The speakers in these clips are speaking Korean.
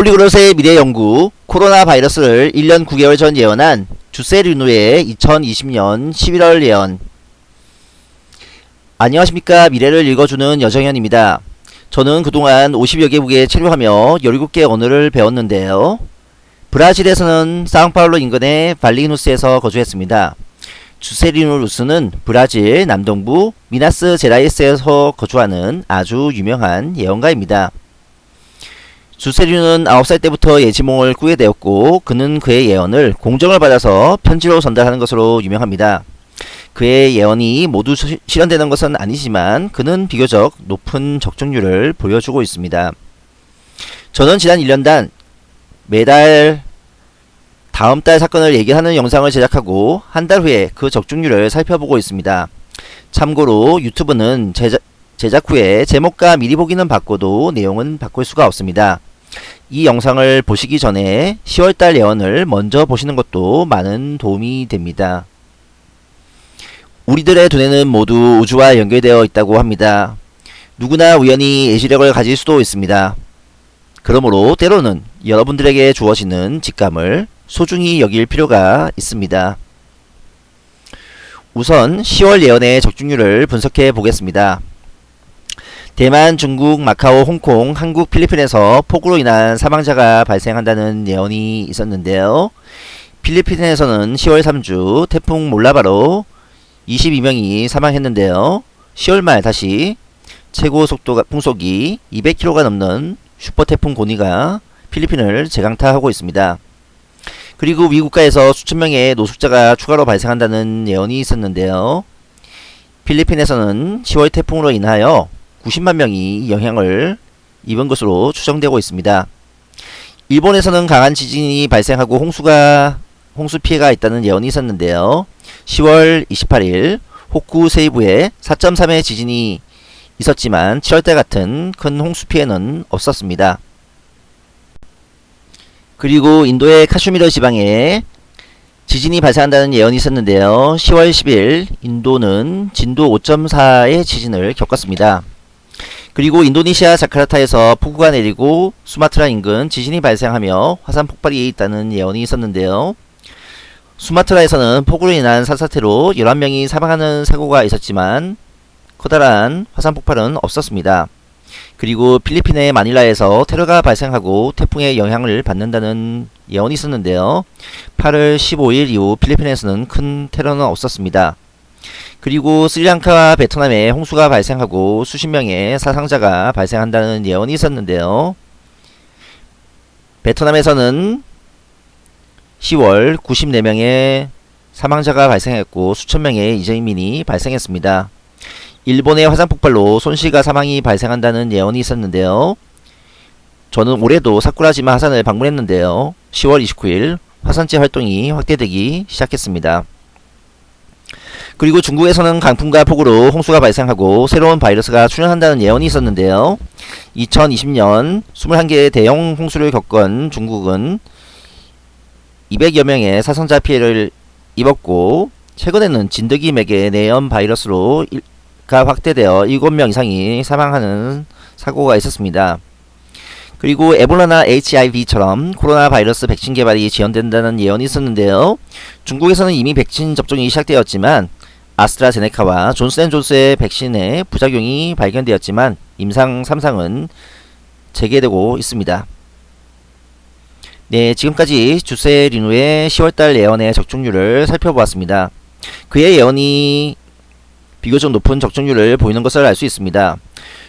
폴리그롯의 미래 연구 코로나 바이러스를 1년 9개월 전 예언한 주세르누의 2020년 11월 예언 안녕하십니까 미래를 읽어주는 여정현입니다. 저는 그동안 50여 개국에 체류하며 17개 언어를 배웠는데요. 브라질에서는 사우파울로 인근의 발리누스에서 거주했습니다. 주세리누루스는 브라질 남동부 미나스 제라이스에서 거주하는 아주 유명한 예언가입니다. 주세류는 9살 때부터 예지몽을 꾸게 되었고 그는 그의 예언을 공정을 받아서 편지로 전달하는 것으로 유명합니다. 그의 예언이 모두 시- 실현되는 것은 아니지만 그는 비교적 높은 적중률을 보여주고 있습니다. 저는 지난 1년간 매달 다음 달 사건을 얘기하는 영상을 제작하고 한 달 후에 그 적중률을 살펴보고 있습니다. 참고로 유튜브는 제작, 제작 후에 제목과 미리 보기는 바꿔도 내용은 바꿀 수가 없습니다. 이 영상을 보시기 전에 10월달 예언을 먼저 보시는 것도 많은 도움이 됩니다. 우리들의 두뇌는 모두 우주와 연결되어 있다고 합니다. 누구나 우연히 예시력을 가질 수도 있습니다. 그러므로 때로는 여러분들에게 주어지는 직감을 소중히 여길 필요가 있습니다. 우선 10월 예언의 적중률을 분석해 보겠습니다. 대만, 중국, 마카오, 홍콩, 한국, 필리핀에서 폭우로 인한 사망자가 발생한다는 예언이 있었는데요. 필리핀에서는 10월 3주 태풍 몰라바로 22명이 사망했는데요. 10월 말 다시 최고 속도가 풍속이 200km가 넘는 슈퍼 태풍 고니가 필리핀을 재강타하고 있습니다. 그리고 미국가에서 수천 명의 노숙자가 추가로 발생한다는 예언이 있었는데요. 필리핀에서는 10월 태풍으로 인하여 90만 명이 영향을 입은 것으로 추정되고 있습니다. 일본에서는 강한 지진이 발생하고 홍수가 홍수 피해가 있다는 예언이 있었는데요. 10월 28일 호쿠 세이부에 4.3의 지진이 있었지만 7월달 같은 큰 홍수 피해는 없었습니다. 그리고 인도의 카슈미르 지방에 지진이 발생한다는 예언이 있었는데요. 10월 10일 인도는 진도 5.4의 지진을 겪었습니다. 그리고 인도네시아 자카르타에서 폭우가 내리고 수마트라 인근 지진이 발생하며 화산 폭발이 있다는 예언이 있었는데요. 수마트라에서는 폭우로 인한 산사태로 11명이 사망하는 사고가 있었지만 커다란 화산 폭발은 없었습니다. 그리고 필리핀의 마닐라에서 테러가 발생하고 태풍의 영향을 받는다는 예언이 있었는데요. 8월 15일 이후 필리핀에서는 큰 테러는 없었습니다. 그리고 스리랑카와 베트남에 홍수가 발생하고 수십 명의 사상자가 발생한다는 예언이 있었는데요. 베트남에서는 10월 94명의 사망자가 발생했고 수천 명의 이재민이 발생했습니다. 일본의 화산 폭발로 손실과 사망이 발생한다는 예언이 있었는데요. 저는 올해도 사쿠라지마 화산을 방문했는데요. 10월 29일 화산재 활동이 확대되기 시작했습니다. 그리고 중국에서는 강풍과 폭우로 홍수가 발생하고 새로운 바이러스가 출현한다는 예언이 있었는데요. 2020년 21개의 대형 홍수를 겪은 중국은 200여 명의 사상자 피해를 입었고 최근에는 진드기 맥의 내염 바이러스로 일- 가 확대되어 7명 이상이 사망하는 사고가 있었습니다. 그리고 에볼라나 HIV처럼 코로나 바이러스 백신 개발이 지연된다는 예언이 있었는데요. 중국에서는 이미 백신 접종이 시작되었지만 아스트라제네카와 존스앤존스의 백신의 부작용이 발견되었지만 임상 3상은 재개되고 있습니다. 네, 지금까지 주세 리누의 10월달 예언의 적중률을 살펴보았습니다. 그의 예언이 비교적 높은 적중률을 보이는 것을 알 수 있습니다.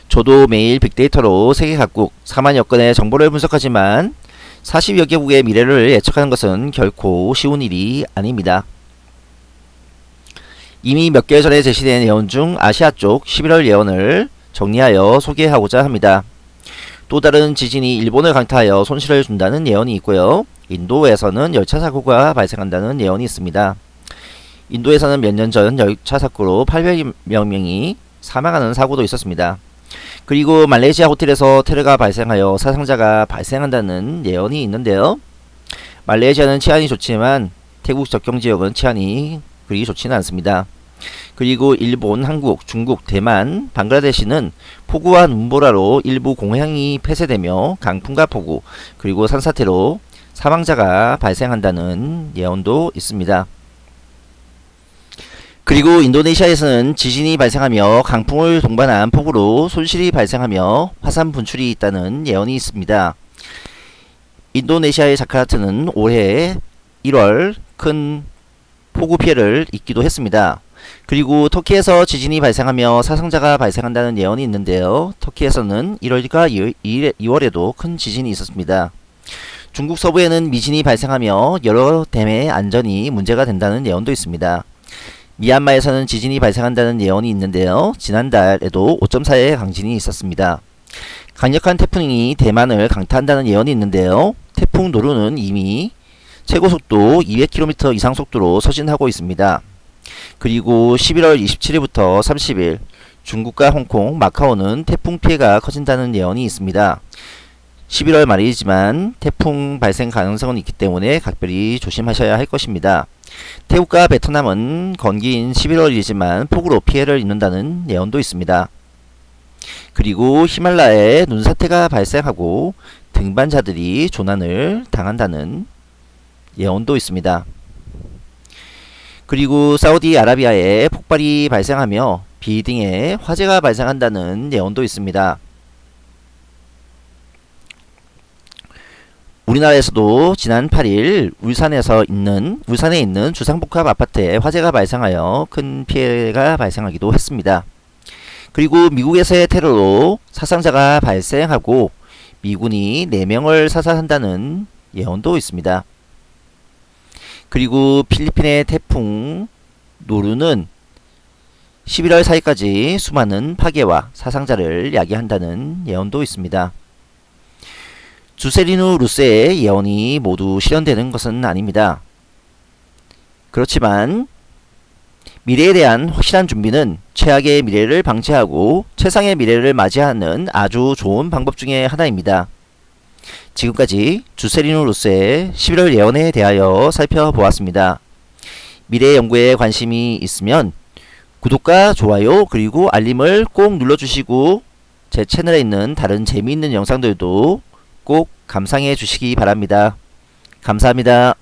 저도 매일 빅데이터로 세계 각국 4만여 건의 정보를 분석하지만 40여 개국의 미래를 예측하는 것은 결코 쉬운 일이 아닙니다. 이미 몇 개월 전에 제시된 예언 중 아시아 쪽 11월 예언을 정리하여 소개하고자 합니다. 또 다른 지진이 일본을 강타하여 손실을 준다는 예언이 있고요. 인도에서는 열차 사고가 발생한다는 예언이 있습니다. 인도에서는 몇 년 전 열차 사고로 800여 명이 사망하는 사고도 있었습니다. 그리고 말레이시아 호텔에서 테러가 발생하여 사상자가 발생한다는 예언이 있는데요. 말레이시아는 치안이 좋지만 태국 접경 지역은 치안이 그리 좋지는 않습니다. 그리고 일본, 한국, 중국, 대만, 방글라데시는 폭우와 눈보라로 일부 공해양이 폐쇄되며 강풍과 폭우 그리고 산사태로 사망자가 발생한다는 예언도 있습니다. 그리고 인도네시아에서는 지진이 발생하며 강풍을 동반한 폭우로 손실이 발생하며 화산 분출이 있다는 예언이 있습니다. 인도네시아의 자카르타는 올해 1월 큰 폭우 피해를 입기도 했습니다. 그리고 터키에서 지진이 발생하며 사상자가 발생한다는 예언이 있는데요. 터키에서는 1월과 2월에도 큰 지진이 있었습니다. 중국 서부에는 미진이 발생하며 여러 댐의 안전이 문제가 된다는 예언도 있습니다. 미얀마에서는 지진이 발생한다는 예언이 있는데요. 지난달에도 5.4의 강진이 있었습니다. 강력한 태풍이 대만을 강타한다는 예언이 있는데요. 태풍 노루는 이미 최고속도 200km 이상 속도로 서진하고 있습니다. 그리고 11월 27일부터 30일 중국과 홍콩, 마카오는 태풍 피해가 커진다는 예언이 있습니다. 11월 말이지만 태풍 발생 가능성은 있기 때문에 각별히 조심하셔야 할 것입니다. 태국과 베트남은 건기인 11월이지만 폭우로 피해를 입는다는 예언도 있습니다. 그리고 히말라야에 눈사태가 발생하고 등반자들이 조난을 당한다는 예언도 있습니다. 그리고 사우디아라비아에 폭발이 발생하며 비딩에 화재가 발생한다는 예언도 있습니다. 우리나라에서도 지난 8일 울산에서 있는 울산에 있는 주상복합 아파트에 화재가 발생하여 큰 피해가 발생하기도 했습니다. 그리고 미국에서의 테러로 사상자가 발생하고 미군이 4명을 사살한다는 예언도 있습니다. 그리고 필리핀의 태풍 노루는 11월 4일까지 수많은 파괴와 사상자를 야기한다는 예언도 있습니다. 주세리누 루세의 예언이 모두 실현되는 것은 아닙니다. 그렇지만 미래에 대한 확실한 준비는 최악의 미래를 방치하고 최상의 미래를 맞이하는 아주 좋은 방법 중의 하나입니다. 지금까지 주세리누 루세의 11월 예언에 대하여 살펴보았습니다. 미래 연구에 관심이 있으면 구독과 좋아요 그리고 알림을 꼭 눌러주시고 제 채널에 있는 다른 재미있는 영상들도 꼭 감상해 주시기 바랍니다. 감사합니다.